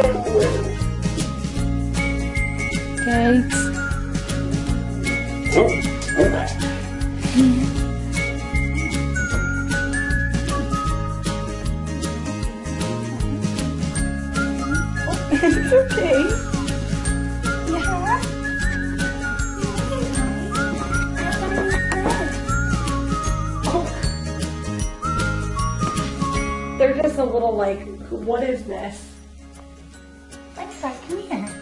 Kate. it's okay. Yeah. Oh. They're just a little like, what is this? Let's come here.